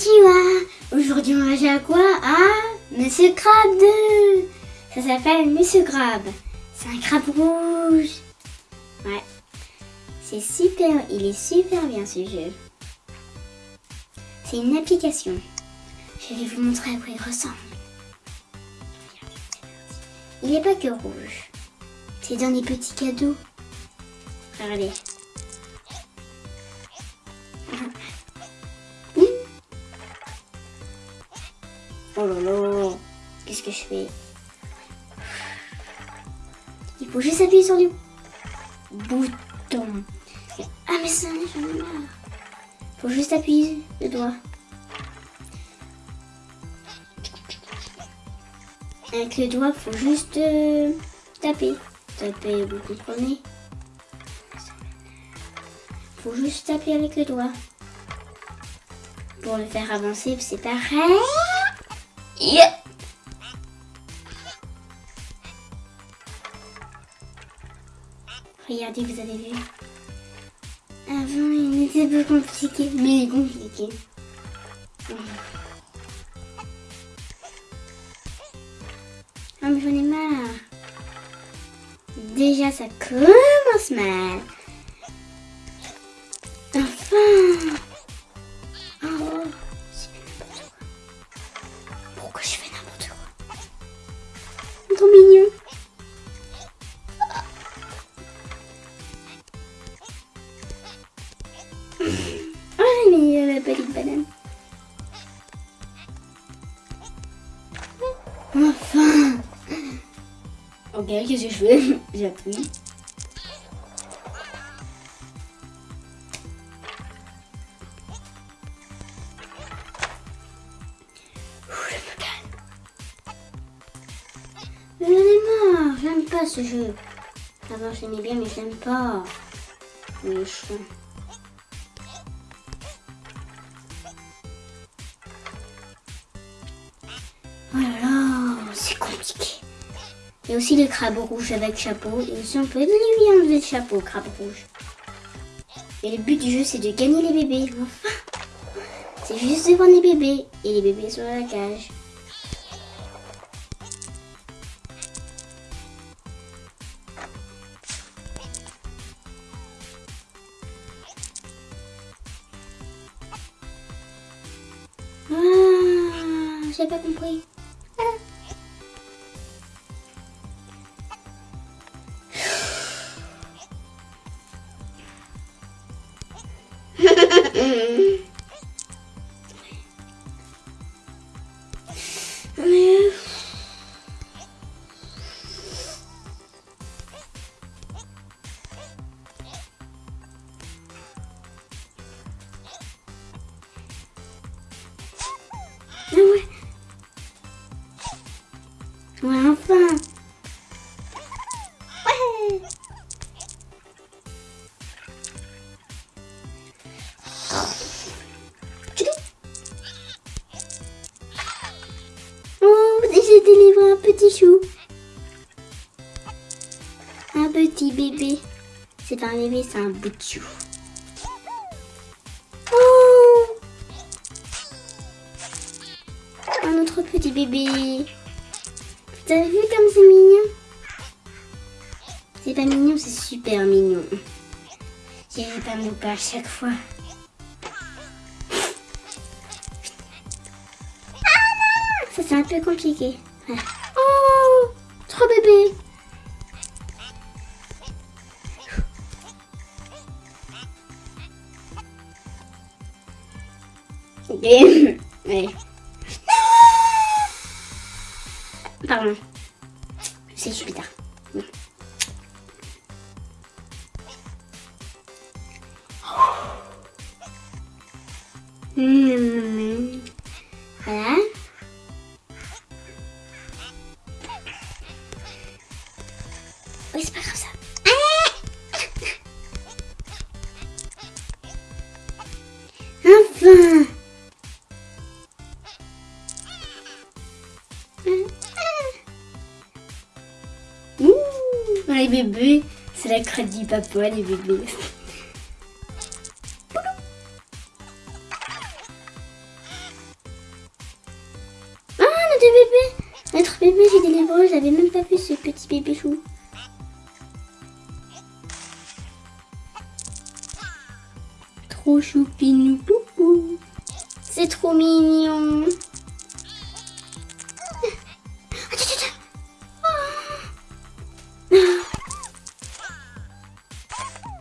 Konnichiwa Aujourd'hui on va jouer à quoi À Monsieur Crabe 2 Ça s'appelle Monsieur Crabe. C'est un crabe rouge. Ouais. C'est super, il est super bien ce jeu. C'est une application. Je vais vous montrer à quoi il ressemble. Il n'est pas que rouge. C'est dans les petits cadeaux. Regardez. Oh qu'est-ce que je fais Il faut juste appuyer sur le bouton. Ah mais ça, j'en ai marre. Il faut juste appuyer le doigt. Avec le doigt, faut juste euh, taper. Taper, vous comprenez faut juste taper avec le doigt. Pour le faire avancer, c'est pareil. Regardez, vous avez vu. Avant, il était peu compliqué, mais il est compliqué. Ah, mais j'en ai marre. Déjà, ça commence mal. Enfin Oh, mais la petite banane. Enfin Ok, qu'est-ce que je fais? J'appuie. J'en ai marre, j'aime pas ce jeu. Avant j'aimais bien mais j'aime pas. Le Il y a aussi le crabe rouge avec chapeau. Et aussi on peut lui enlever le chapeau, crabe rouge. Et le but du jeu c'est de gagner les bébés. C'est juste de prendre les bébés. Et les bébés sont dans la cage. Ah, j'ai pas compris. Mais... Ah ouais. Ouais, un petit bébé. C'est pas un bébé, c'est un bout de chou. Oh un autre petit bébé. Vous avez vu comme c'est mignon? C'est pas mignon, c'est super mignon. Vais pas me louper à chaque fois. Ah Ça c'est un peu compliqué. Ouais. Pardon. C'est super. Mmh. c'est la crotte du papa, les bébés. Notre bébé, Notre j'ai des lèvres, j'avais même pas vu ce petit bébé chou. Trop choupinou, C'est trop mignon.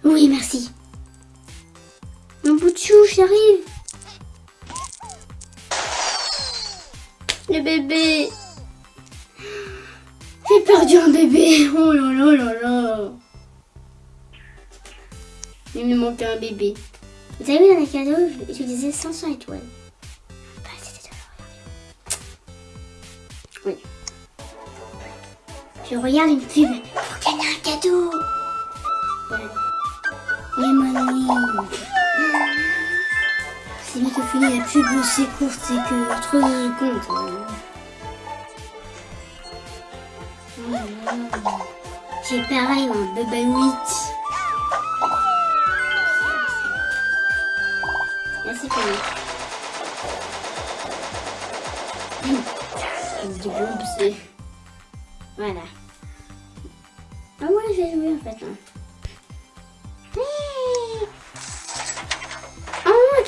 Oui, merci. Mon bout de chou, j'arrive. Le bébé. J'ai perdu un bébé. Oh là là là là. Il me manquait un bébé. Vous avez vu dans les cadeaux, j'utilisais 500 étoiles. Regardez. Oui. Je regarde une pub pour gagner un cadeau. C'est bientôt fini la pub, c'est courte, c'est que 3 secondes. J'ai pareil un bébé 8. Merci Fanny. Du bombe, c'est... Voilà. Ah ouais, je vais jouer en fait. Hein.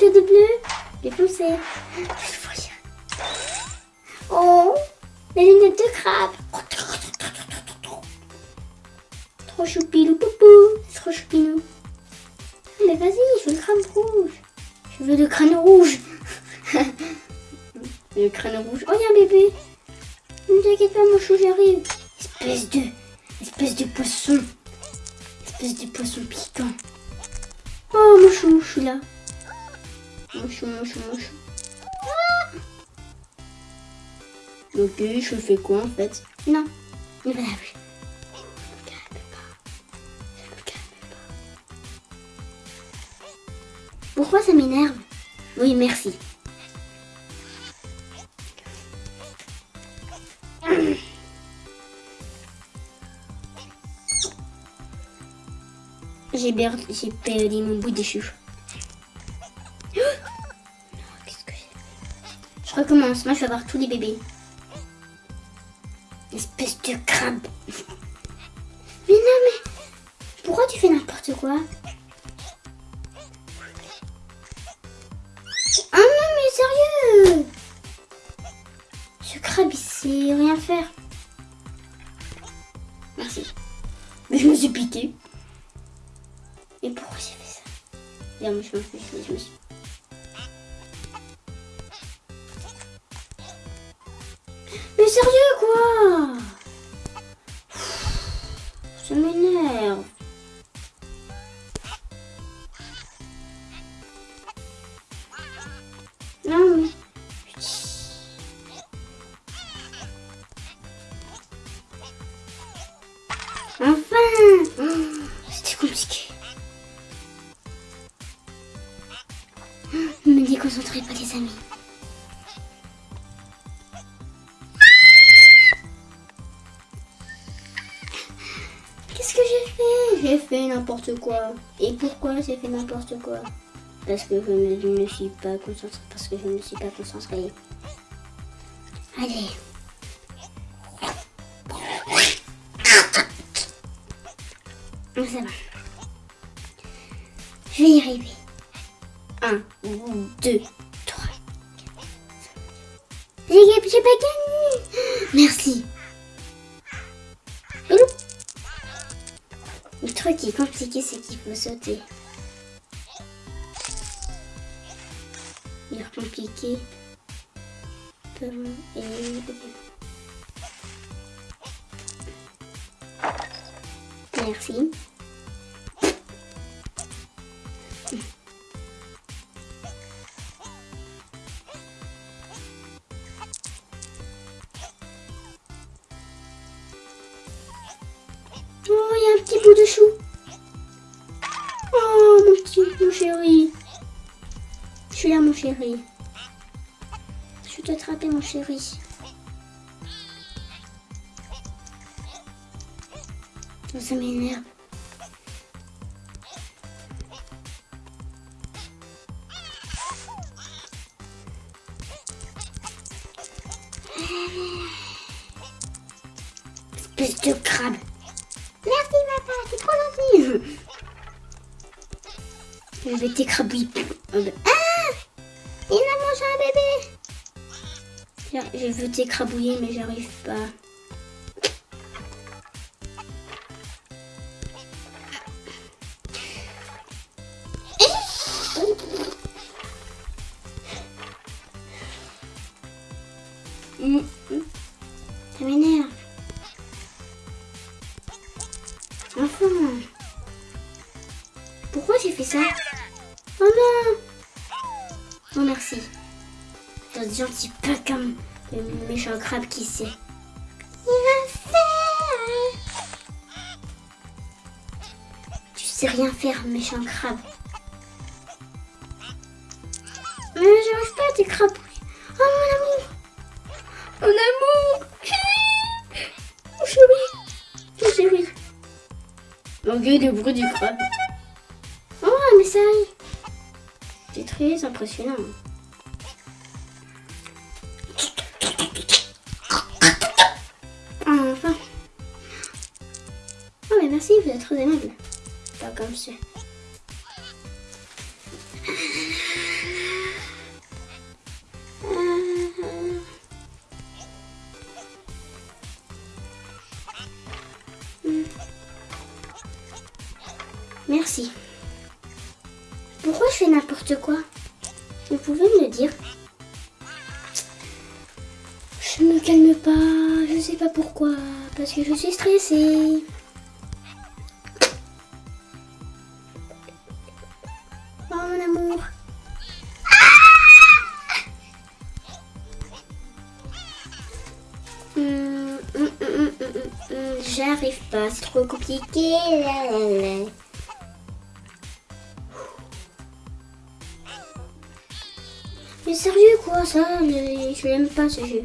De bleu. J'ai foncé. Oh, les lunettes de crabe. Trop choupilou poupou. Trop choupinou. Mais vas-y, je veux le crâne rouge. Je veux le crâne rouge. le crâne rouge. Oh, il un bébé. Ne t'inquiète pas, mon chou, j'arrive. Espèce de... Espèce de poisson. Espèce de poisson piquant. Oh, mon chou, je suis là. Mon chou, mon chou, mon chou. Ah ok, je fais quoi en fait? Non, ne me calme pas. Je me calme pas. Pourquoi ça m'énerve? Oui, merci. J'ai perdu, mon bout de chou. Je recommence. Moi, je vais avoir tous les bébés. Espèce de crabe. Mais non, mais pourquoi tu fais n'importe quoi? Ah non, mais sérieux? Ce crabe, il sait rien faire. Merci. Mais je me suis piqué. Et pourquoi j'ai fait ça? Bien, moi, je m'en fiche, je me suis... sérieux, quoi? Ça m'énerve. N'importe quoi. Et pourquoi j'ai fait n'importe quoi? Parce que je ne je me suis pas concentrée. Parce que je ne suis pas concentrée. Allez. Ah, ça va. Je vais y arriver. Un, deux, trois. J'ai j'ai pas gagné. Merci. Le truc qui est compliqué, c'est qu'il faut sauter. Il est compliqué. Merci. Chou. Oh, mon petit, mon chéri. Je suis là, mon chéri. Je vais t'attraper, mon chéri. Oh, ça m'énerve. Espèce de crabe. Je vais t'écrabouiller. Ah Il a mangé un bébé. Je veux t'écrabouiller mais j'arrive pas. Je suis gentil pas comme le méchant crabe qui sait. Il va faire Tu sais rien faire, méchant crabe. Mais j'arrive pas à t'écrabouiller. Oh mon amour Mon amour Mon chéri Mon chéri Malgré le bruit du crabe. Oh, un message C'est très impressionnant. Enfin. Oh, mais merci, vous êtes très aimable. Pas comme ça. Merci. Pourquoi je fais n'importe quoi? Vous pouvez me le dire calme pas, je sais pas pourquoi, parce que je suis stressée. Oh mon amour. Hum, hum, hum, hum, J'arrive pas, c'est trop compliqué. Mais sérieux quoi ça le- Je l'aime pas ce jeu.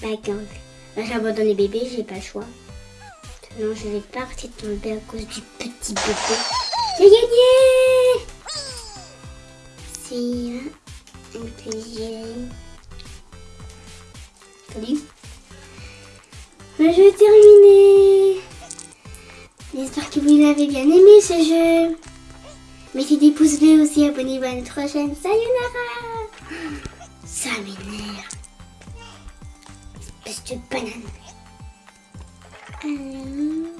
Pas gang. Là, j'ai abandonné bébé, j'ai pas le choix. Sinon, je vais partir tomber à cause du petit bébé. J'ai gagné C'est un plaisir. Salut. Mais je vais terminer. J'espère que vous l'avez bien aimé ce jeu. Mettez des pouces bleus aussi, abonnez-vous à notre chaîne. Sayonara Ça m'énerve. Espèce de banane. Alors...